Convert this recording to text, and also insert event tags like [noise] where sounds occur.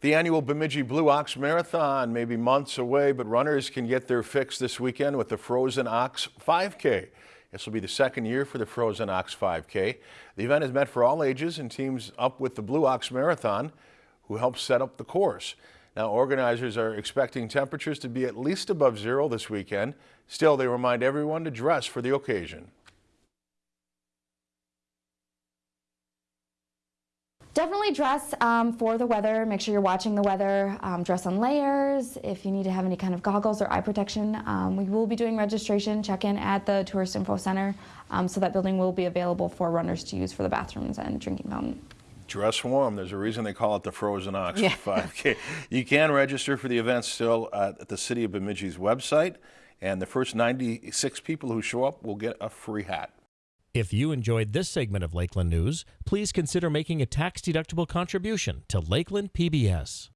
The annual Bemidji Blue Ox Marathon may be months away, but runners can get their fix this weekend with the Frozen Ox 5K. This will be the second year for the Frozen Ox 5K. The event is meant for all ages and teams up with the Blue Ox Marathon, who helps set up the course. Now, organizers are expecting temperatures to be at least above zero this weekend. Still, they remind everyone to dress for the occasion. Definitely dress um, for the weather. Make sure you're watching the weather. Um, dress on layers. If you need to have any kind of goggles or eye protection, um, we will be doing registration check-in at the Tourist Info Center. Um, so that building will be available for runners to use for the bathrooms and drinking fountain. Dress warm. There's a reason they call it the Frozen Ox yeah. 5K. [laughs] You can register for the event still at the City of Bemidji's website, and the first 96 people who show up will get a free hat. If you enjoyed this segment of Lakeland News, please consider making a tax-deductible contribution to Lakeland PBS.